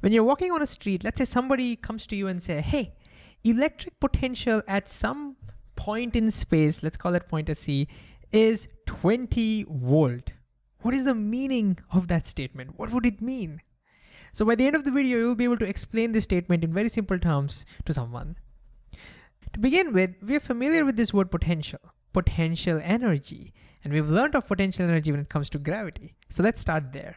When you're walking on a street, let's say somebody comes to you and say, hey, electric potential at some point in space, let's call it point C, is 20 volt. What is the meaning of that statement? What would it mean? So by the end of the video, you'll be able to explain this statement in very simple terms to someone. To begin with, we're familiar with this word potential, potential energy, and we've learned of potential energy when it comes to gravity. So let's start there.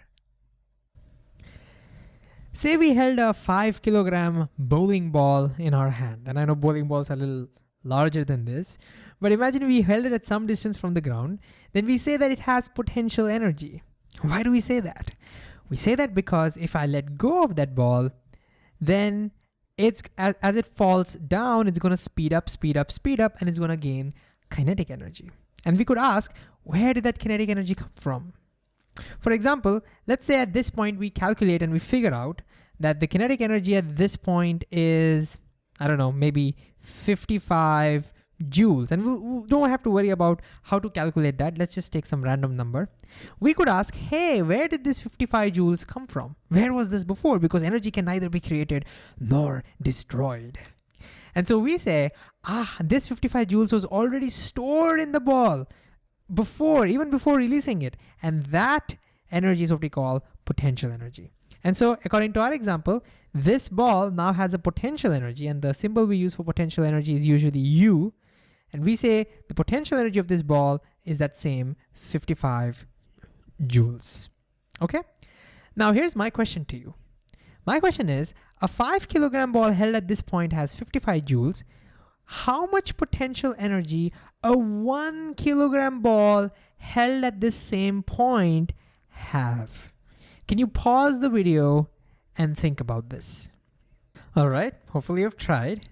Say we held a five kilogram bowling ball in our hand, and I know bowling balls are a little larger than this, but imagine we held it at some distance from the ground, then we say that it has potential energy. Why do we say that? We say that because if I let go of that ball, then it's as, as it falls down, it's gonna speed up, speed up, speed up, and it's gonna gain kinetic energy. And we could ask, where did that kinetic energy come from? For example, let's say at this point we calculate and we figure out that the kinetic energy at this point is, I don't know, maybe 55 joules. And we don't have to worry about how to calculate that. Let's just take some random number. We could ask, hey, where did this 55 joules come from? Where was this before? Because energy can neither be created nor destroyed. And so we say, ah, this 55 joules was already stored in the ball before, even before releasing it. And that energy is what we call potential energy. And so according to our example, this ball now has a potential energy and the symbol we use for potential energy is usually U. And we say the potential energy of this ball is that same 55 joules, okay? Now here's my question to you. My question is, a five kilogram ball held at this point has 55 joules. How much potential energy a one kilogram ball held at this same point have? Can you pause the video and think about this? All right, hopefully you've tried.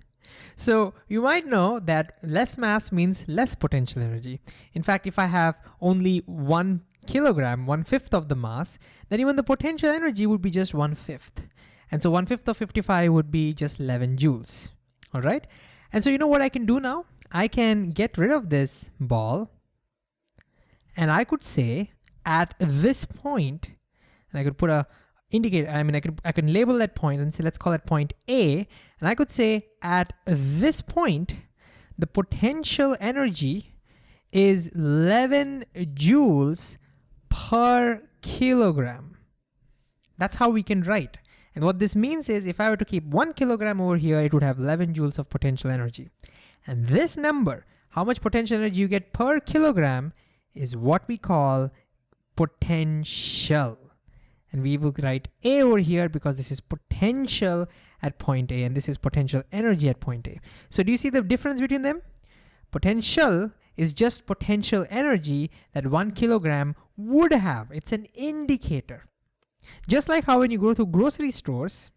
So you might know that less mass means less potential energy. In fact, if I have only one kilogram, one fifth of the mass, then even the potential energy would be just one fifth. And so one fifth of 55 would be just 11 joules, all right? And so you know what I can do now? I can get rid of this ball and I could say at this point, and I could put a indicator, I mean, I could, I can label that point and say, let's call it point A. And I could say at this point, the potential energy is 11 joules per kilogram. That's how we can write. And what this means is if I were to keep one kilogram over here, it would have 11 joules of potential energy. And this number, how much potential energy you get per kilogram is what we call potential. And we will write A over here because this is potential at point A and this is potential energy at point A. So do you see the difference between them? Potential is just potential energy that one kilogram would have. It's an indicator. Just like how when you go to grocery stores,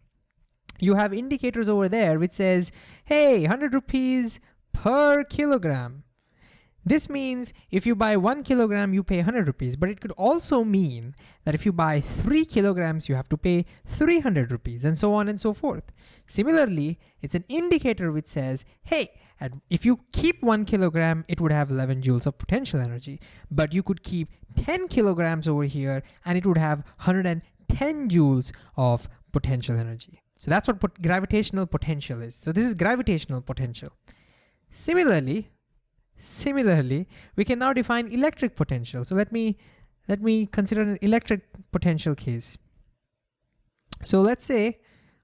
you have indicators over there which says, hey, 100 rupees per kilogram. This means if you buy one kilogram, you pay 100 rupees, but it could also mean that if you buy three kilograms, you have to pay 300 rupees and so on and so forth. Similarly, it's an indicator which says, hey, if you keep one kilogram, it would have 11 joules of potential energy, but you could keep 10 kilograms over here and it would have 110 joules of potential energy. So that's what gravitational potential is. So this is gravitational potential. Similarly, Similarly, we can now define electric potential. So let me, let me consider an electric potential case. So let's say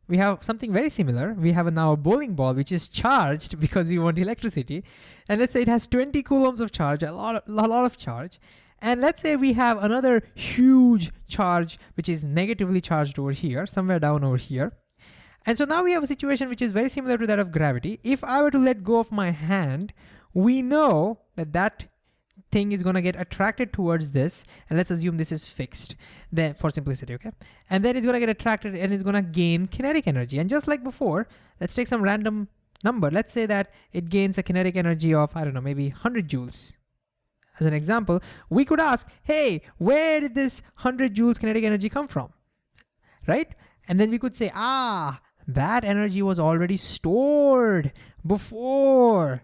we have something very similar. We have now a bowling ball which is charged because we want electricity. And let's say it has 20 coulombs of charge, a lot of, a lot of charge. And let's say we have another huge charge which is negatively charged over here, somewhere down over here. And so now we have a situation which is very similar to that of gravity. If I were to let go of my hand, we know that that thing is gonna get attracted towards this, and let's assume this is fixed then for simplicity, okay? And then it's gonna get attracted and it's gonna gain kinetic energy. And just like before, let's take some random number. Let's say that it gains a kinetic energy of, I don't know, maybe 100 joules. As an example, we could ask, hey, where did this 100 joules kinetic energy come from? Right? And then we could say, ah, that energy was already stored before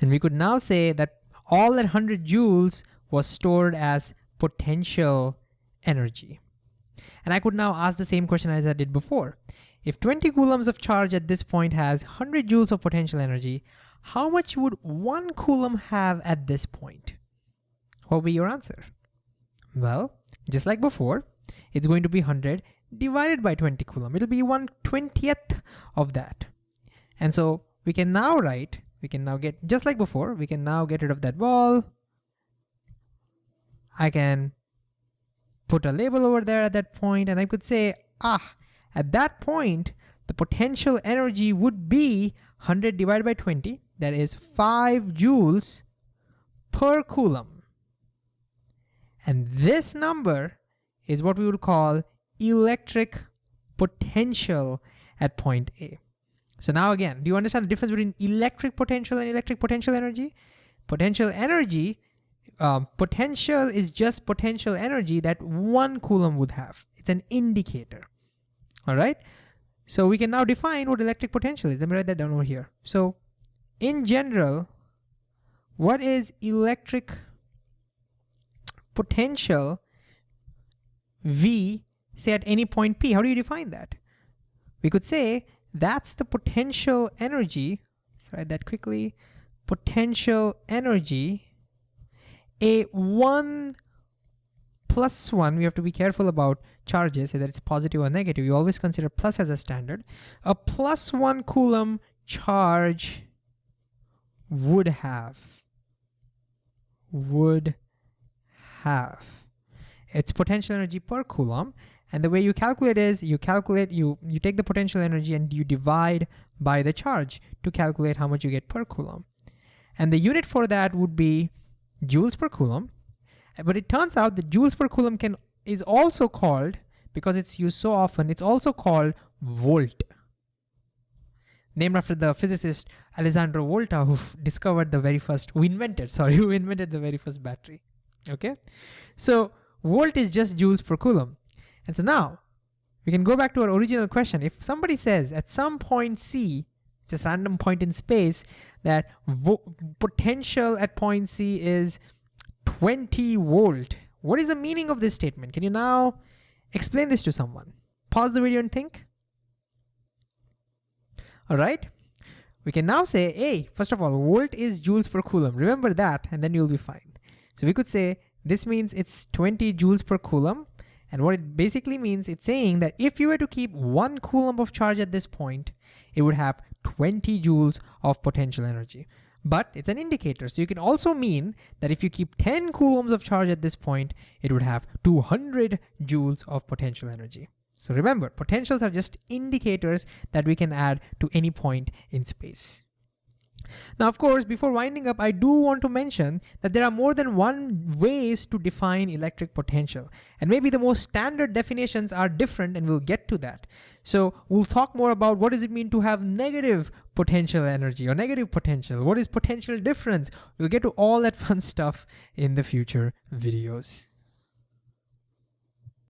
and we could now say that all that 100 joules was stored as potential energy. And I could now ask the same question as I did before. If 20 coulombs of charge at this point has 100 joules of potential energy, how much would one coulomb have at this point? What will be your answer? Well, just like before, it's going to be 100 divided by 20 coulomb. It'll be 1 20th of that. And so we can now write, we can now get, just like before, we can now get rid of that ball. I can put a label over there at that point and I could say, ah, at that point, the potential energy would be 100 divided by 20, that is 5 joules per coulomb. And this number is what we would call electric potential at point A. So now again, do you understand the difference between electric potential and electric potential energy? Potential energy, um, potential is just potential energy that one coulomb would have. It's an indicator all right? So we can now define what electric potential is. Let me write that down over here. So in general, what is electric potential V, say at any point P? How do you define that? We could say that's the potential energy, let's write that quickly, potential energy, a one plus one, we have to be careful about charges, whether it's positive or negative. You always consider plus as a standard. A plus one coulomb charge would have, would have its potential energy per coulomb. And the way you calculate is you calculate, you, you take the potential energy and you divide by the charge to calculate how much you get per coulomb. And the unit for that would be joules per coulomb. But it turns out that joules per coulomb can is also called, because it's used so often, it's also called volt. Named after the physicist Alessandro Volta who discovered the very first, who invented, sorry, who invented the very first battery, okay? So volt is just joules per coulomb. And so now, we can go back to our original question. If somebody says at some point C, just random point in space, that potential at point C is 20 volt, what is the meaning of this statement? Can you now explain this to someone? Pause the video and think. All right. We can now say, hey, first of all, volt is joules per coulomb. Remember that, and then you'll be fine. So we could say this means it's 20 joules per coulomb. And what it basically means, it's saying that if you were to keep one coulomb of charge at this point, it would have 20 joules of potential energy but it's an indicator. So you can also mean that if you keep 10 coulombs of charge at this point, it would have 200 joules of potential energy. So remember, potentials are just indicators that we can add to any point in space. Now, of course, before winding up, I do want to mention that there are more than one ways to define electric potential. And maybe the most standard definitions are different and we'll get to that. So we'll talk more about what does it mean to have negative potential energy or negative potential? What is potential difference? We'll get to all that fun stuff in the future videos.